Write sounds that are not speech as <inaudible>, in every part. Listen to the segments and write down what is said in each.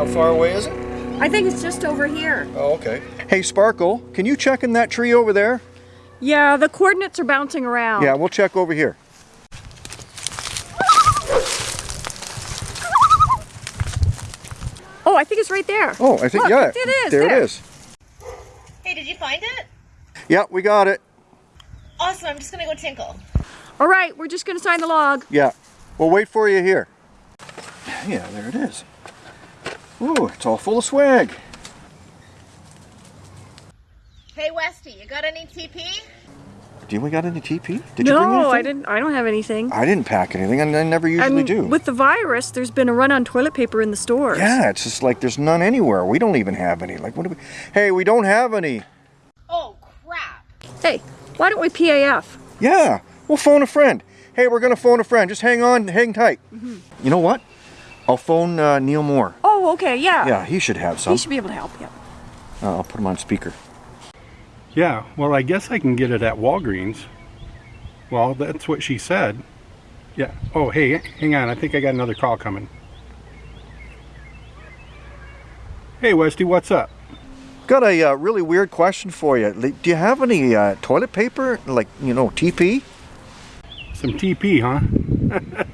How far away is it? I think it's just over here. Oh, okay. Hey, Sparkle, can you check in that tree over there? Yeah, the coordinates are bouncing around. Yeah, we'll check over here. Oh, I think it's right there. Oh, I think, Look, yeah. It is. There, it is. Hey, did you find it? Yeah, we got it. Awesome, I'm just gonna go tinkle. All right, we're just going to sign the log. Yeah. We'll wait for you here. Yeah, there it is. Ooh, it's all full of swag. Hey, Westy, you got any TP? Do we got any TP? Did you bring anything? no, I didn't. I don't have anything. I didn't pack anything, and I never usually and do. with the virus, there's been a run on toilet paper in the stores. Yeah, it's just like there's none anywhere. We don't even have any. Like, what do we? Hey, we don't have any. Oh, crap. Hey, why don't we PAF? Yeah, we'll phone a friend. Hey, we're gonna phone a friend. Just hang on, hang tight. Mm-hmm. You know what? I'll phone uh, Neil Moore. Oh, okay, yeah. Yeah, he should have some. He should be able to help you. Uh, I'll put him on speaker. Yeah, well, I guess I can get it at Walgreens. Well, that's what she said. Yeah. Oh, hey, hang on. I think I got another call coming. Hey, Westy, what's up? Got a uh, really weird question for you. Do you have any uh, toilet paper, like you know, TP? Some TP, huh? <laughs>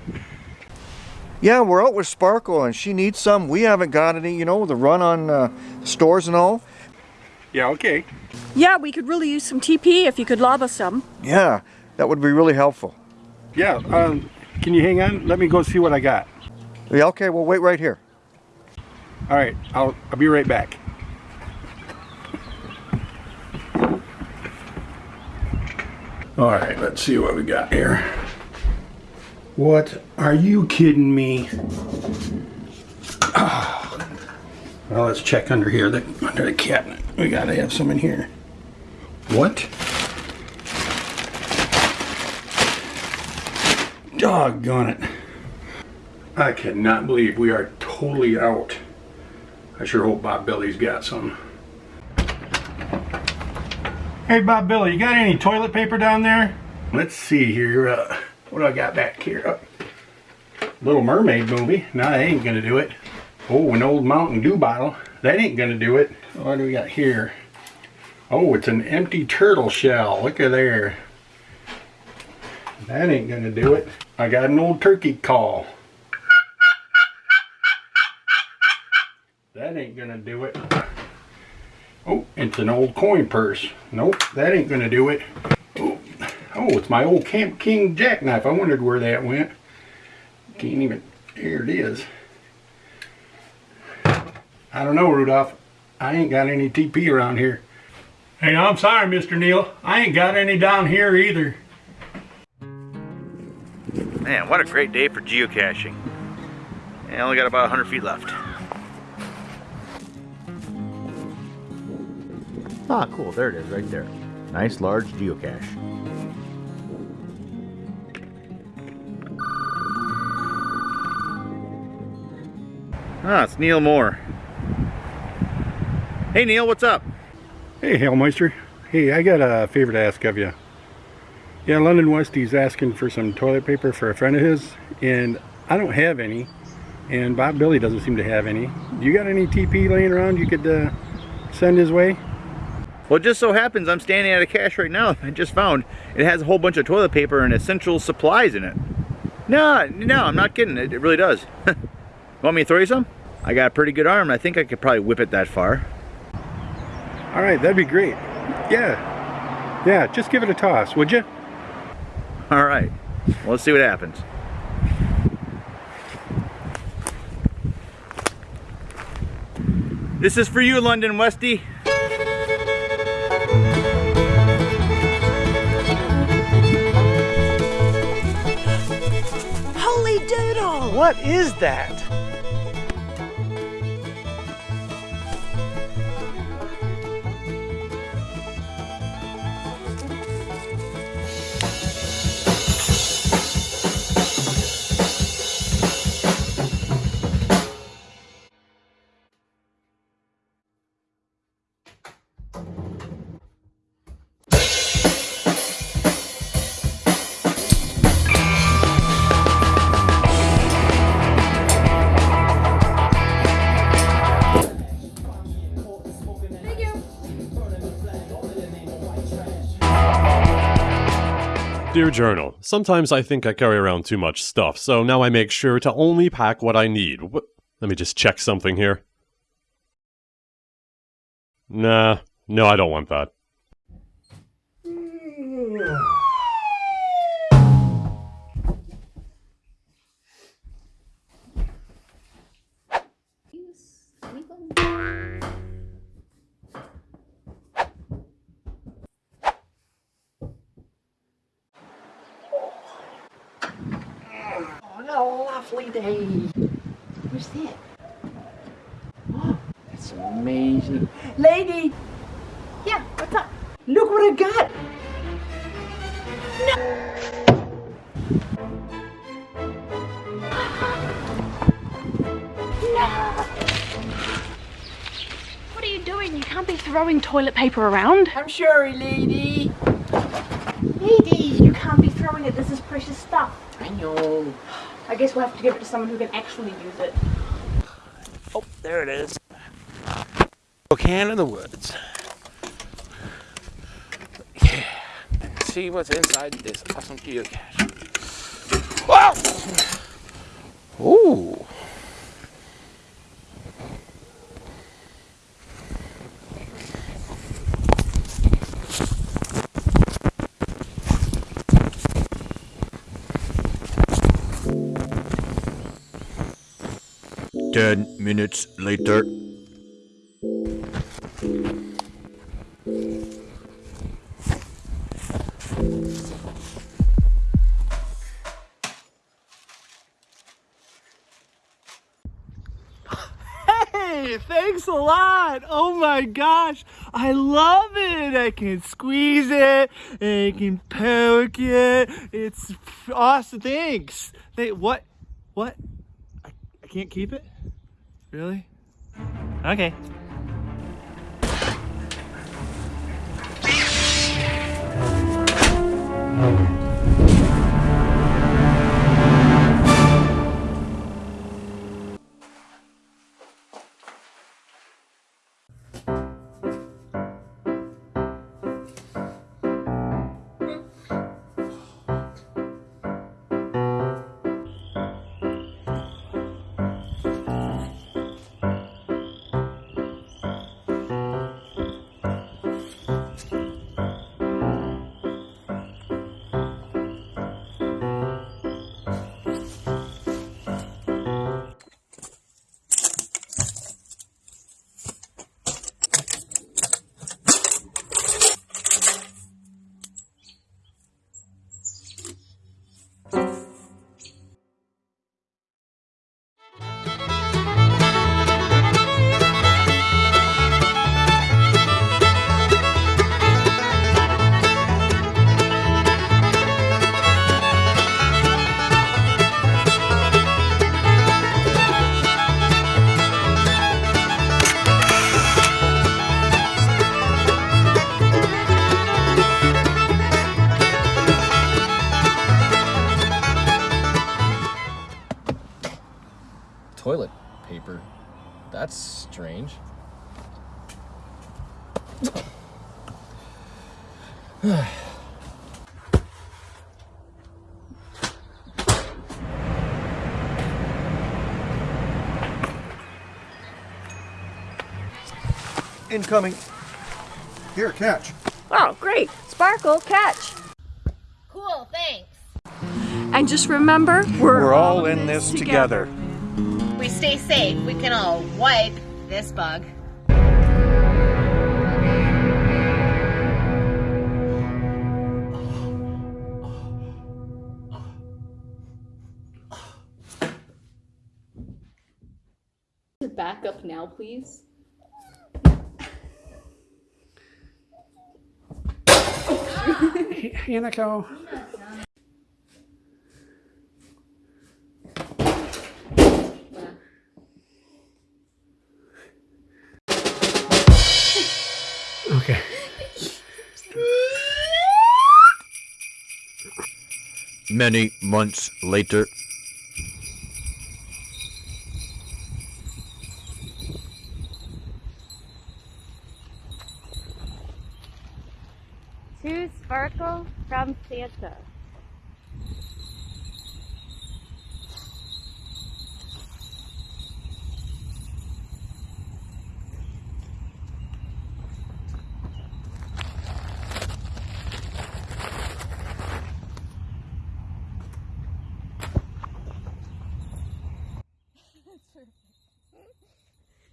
Yeah, we're out with Sparkle, and she needs some. We haven't got any. You know, the run on uh, stores and all. Yeah, okay. Yeah, we could really use some TP if you could lob us some. Yeah, that would be really helpful. Yeah, um, can you hang on? Let me go see what I got. Yeah, okay, we'll wait right here. All right, I'll, I'll be right back. All right, let's see what we got here. What are you kidding me? Ah. Well, let's check under here, the, under the cabinet. We gotta have some in here. What? Doggone it. I cannot believe we are totally out. I sure hope Bob Billy's got some. Hey Bob Billy, you got any toilet paper down there? Let's see here. Uh, what do I got back here? Uh, Little Mermaid movie. No, that ain't gonna do it. Oh, an old Mountain Dew bottle. That ain't gonna do it. What do we got here? Oh, it's an empty turtle shell. Look at there. That ain't gonna do it. I got an old turkey call. That ain't gonna do it. Oh, it's an old coin purse. Nope, that ain't gonna do it. Oh, it's my old Camp King jackknife. I wondered where that went. Can't even, here it is. I don't know, Rudolph. I ain't got any TP around here. Hey, I'm sorry, Mr. Neil. I ain't got any down here either. Man, what a great day for geocaching. I only got about 100 feet left. Ah, cool. There it is, right there. Nice large geocache. Ah, it's Neil Moore. Hey Neil, what's up? Hey, Hailmeister. Hey, I got a favor to ask of you. Yeah, London Westy's asking for some toilet paper for a friend of his, and I don't have any, and Bob Billy doesn't seem to have any. You got any TP laying around you could uh, send his way? Well, it just so happens I'm standing out of cache right now. I just found it has a whole bunch of toilet paper and essential supplies in it. No, no, I'm not kidding. It, it really does. <laughs> Want me to throw you some? I got a pretty good arm. I think I could probably whip it that far. All right, that'd be great. Yeah, yeah, just give it a toss, would you? All right, well, let's see what happens. This is for you, London Westy. Holy doodle! What is that? Dear Journal, sometimes I think I carry around too much stuff, so now I make sure to only pack what I need. Wh- Let me just check something here. Nah, no, I don't want that. Lovely day. Who's that? Oh, that's amazing. Lady, Yeah, what's up? look what I got. No what are you doing? You can't be throwing toilet paper around. I'm sorry, lady. Lady, you can't be throwing it. This is precious stuff. I know. I guess we'll have to give it to someone who can actually use it. Oh, there it is. Can in the woods. Yeah. Let's see what's inside this awesome geocache. Wow! Ooh. Minutes later. Hey, thanks a lot. Oh my gosh, I love it. I can squeeze it, I can poke it. It's awesome. Thanks. They, what? What? I, I can't keep it? Really? Okay. toilet <sighs> Incoming. Here, catch. Oh, great. Sparkle, catch. Cool, thanks. And just remember, we're, We're all in this together. We stay safe. We can all wipe this bug. Now, please. <laughs> Hanako. Okay. Many months later. To Sparkle from Santa.